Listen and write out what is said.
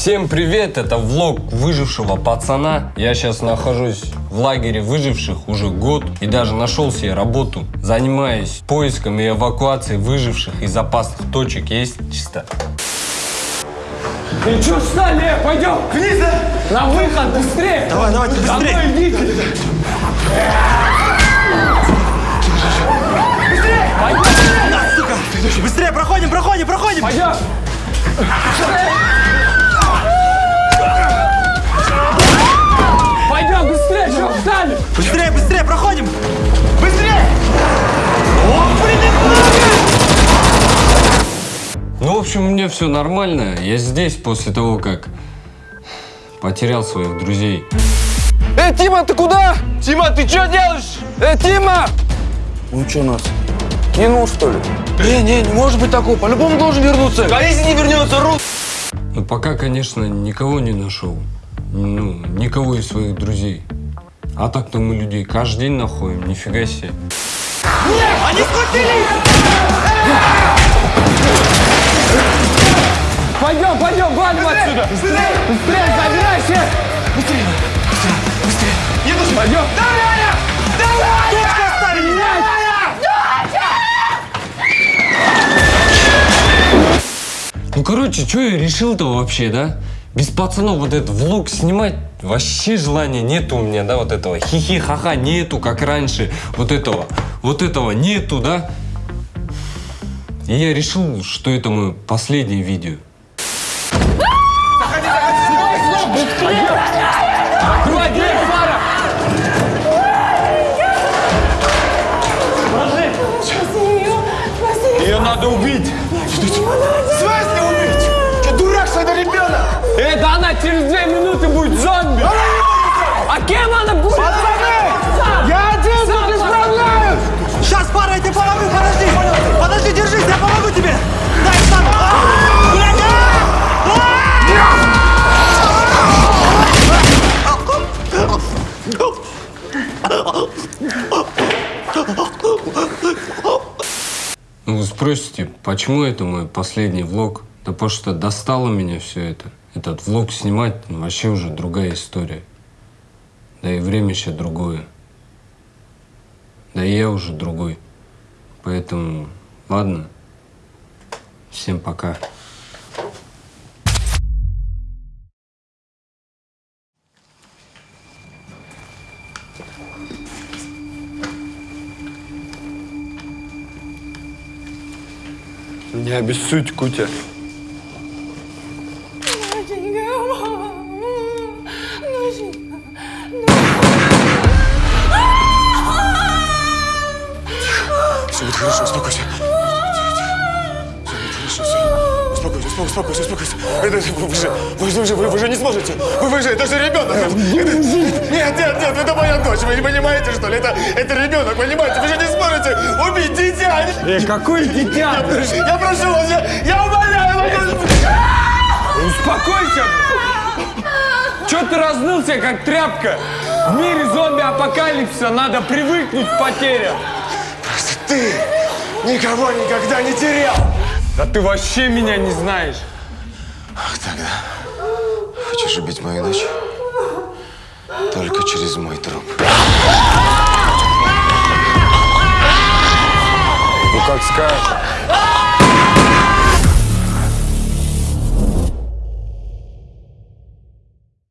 Всем привет, это влог выжившего пацана. Я сейчас нахожусь в лагере выживших уже год и даже нашел себе работу. Занимаюсь поиском и эвакуацией выживших из опасных точек. Есть чисто. И что встали? Пойдем! Вниз! На выход, быстрее! Давай, давайте, быстрее! Домой идите! На, сука! Быстрее, проходим, проходим, проходим! Пойдем! Пойдем, общем, у меня все нормально. Я здесь после того, как потерял своих друзей. Эй, Тима, ты куда? Тима, ты что делаешь? Эй, Тима! Он что нас? Кинул, что ли? Не, не, не может быть такого. По-любому должен вернуться. А если не вернется, Рус? Ну, пока, конечно, никого не нашел. Ну, никого из своих друзей. А так-то мы людей каждый день находим, нифига себе. Они схватили! Быстрее! Быстрее, забирайся! Быстрее! Быстрее! Быстрее! Пойдем! Точку оставили! Ну, короче, что я решил-то вообще, да? Без пацанов вот этот влог снимать вообще желания нету у меня, да, вот этого хихи-ха-ха нету, как раньше, вот этого, вот этого нету, да? И я решил, что это мое последнее видео. Смысле убить? Что, дурак, что это ребенок? Да она через две минуты будет зомби! А кем она будет? Пацаны! Я один тут не справляюсь! Сейчас, пара, я тебе помогу, подожди! Подожди, держись, я помогу тебе! Дай сам! А! Блядь, а! Ну, спросите, почему это мой последний влог? Да потому что достало меня все это. Этот влог снимать ну, вообще уже другая история. Да и время сейчас другое. Да и я уже другой. Поэтому, ладно. Всем пока. Не обессудь, Кутя. Все будет хорошо, успокойся. Успокойся, успокойся. Это, вы, же, вы, же, вы, же, вы, же не сможете. Вы, вы же, это же ребенок. Это- нет, нет, нет, это моя дочь. Вы не понимаете, что ли? Это, это ребенок, понимаете? Вы же не сможете убить дитя. Эй, какое дитя? Я прошу, я прошу вас, я, я умоляю вас. Успокойся! Че ты разнылся, как тряпка? В мире зомби-апокалипсиса надо привыкнуть к потерям. Просто ты никого никогда не терял. Да ты вообще меня не знаешь. Тогда хочешь убить мою дочь? Только через мой труп. Ну как скажешь.